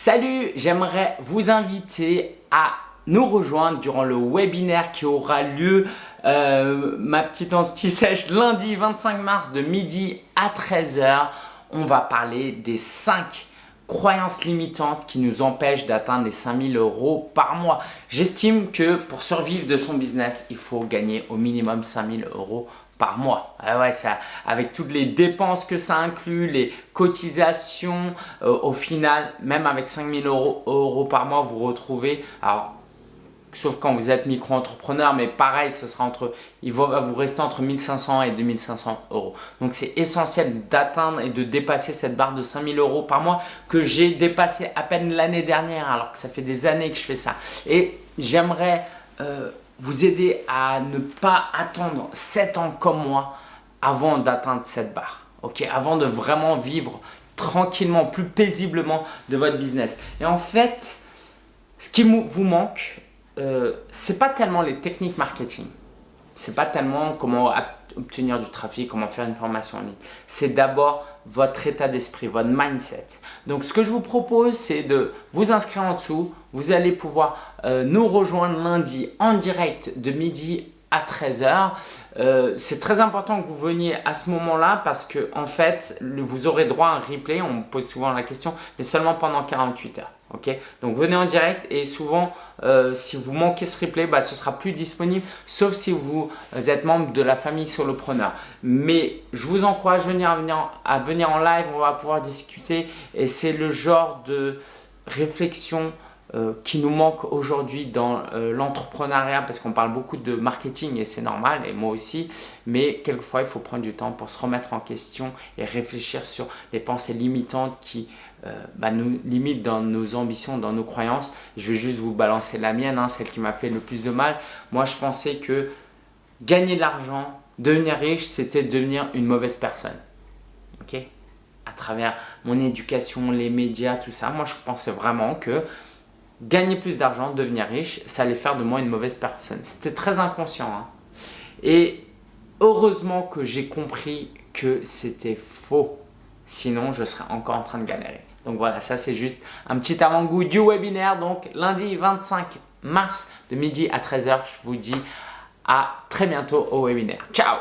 Salut, j'aimerais vous inviter à nous rejoindre durant le webinaire qui aura lieu, euh, ma petite anti-sèche, lundi 25 mars de midi à 13h. On va parler des 5 croyances limitantes qui nous empêchent d'atteindre les 5000 euros par mois. J'estime que pour survivre de son business, il faut gagner au minimum 5000 euros par mois. Ah avec toutes les dépenses que ça inclut, les cotisations, euh, au final, même avec 5000 euros, euros par mois, vous retrouvez, alors sauf quand vous êtes micro-entrepreneur, mais pareil, ce sera entre, il va vous rester entre 1500 et 2500 euros. Donc c'est essentiel d'atteindre et de dépasser cette barre de 5000 euros par mois que j'ai dépassé à peine l'année dernière, alors que ça fait des années que je fais ça. Et j'aimerais euh, vous aider à ne pas attendre 7 ans comme moi avant d'atteindre cette barre. avant de vraiment vivre tranquillement, plus paisiblement de votre business. Et en fait, ce qui vous manque, euh, c'est pas tellement les techniques marketing. C'est pas tellement comment obtenir du trafic, comment faire une formation en ligne. C'est d'abord votre état d'esprit, votre mindset. Donc, ce que je vous propose, c'est de vous inscrire en dessous. Vous allez pouvoir euh, nous rejoindre lundi en direct de midi à 13h. Euh, c'est très important que vous veniez à ce moment-là parce que en fait, vous aurez droit à un replay. On me pose souvent la question, mais seulement pendant 48 heures. Donc venez en direct et souvent euh, si vous manquez ce replay, bah, ce sera plus disponible sauf si vous êtes membre de la famille solopreneur. Mais je vous encourage à venir, à venir en live, on va pouvoir discuter. Et c'est le genre de réflexion euh, qui nous manque aujourd'hui dans euh, l'entrepreneuriat parce qu'on parle beaucoup de marketing et c'est normal et moi aussi mais quelquefois il faut prendre du temps pour se remettre en question et réfléchir sur les pensées limitantes qui euh, bah, nous limitent dans nos ambitions, dans nos croyances. Je vais juste vous balancer la mienne, hein, celle qui m'a fait le plus de mal. Moi je pensais que gagner de l'argent, devenir riche, c'était devenir une mauvaise personne. Ok? À travers mon éducation, les médias, tout ça. Moi, je pensais vraiment que gagner plus d'argent, devenir riche, ça allait faire de moi une mauvaise personne. C'était très inconscient. Hein. Et heureusement que j'ai compris que c'était faux. Sinon, je serais encore en train de galérer. Donc voilà, ça c'est juste un petit avant-goût du webinaire. Donc lundi 25 mars de midi à 13h, je vous dis à très bientôt au webinaire. Ciao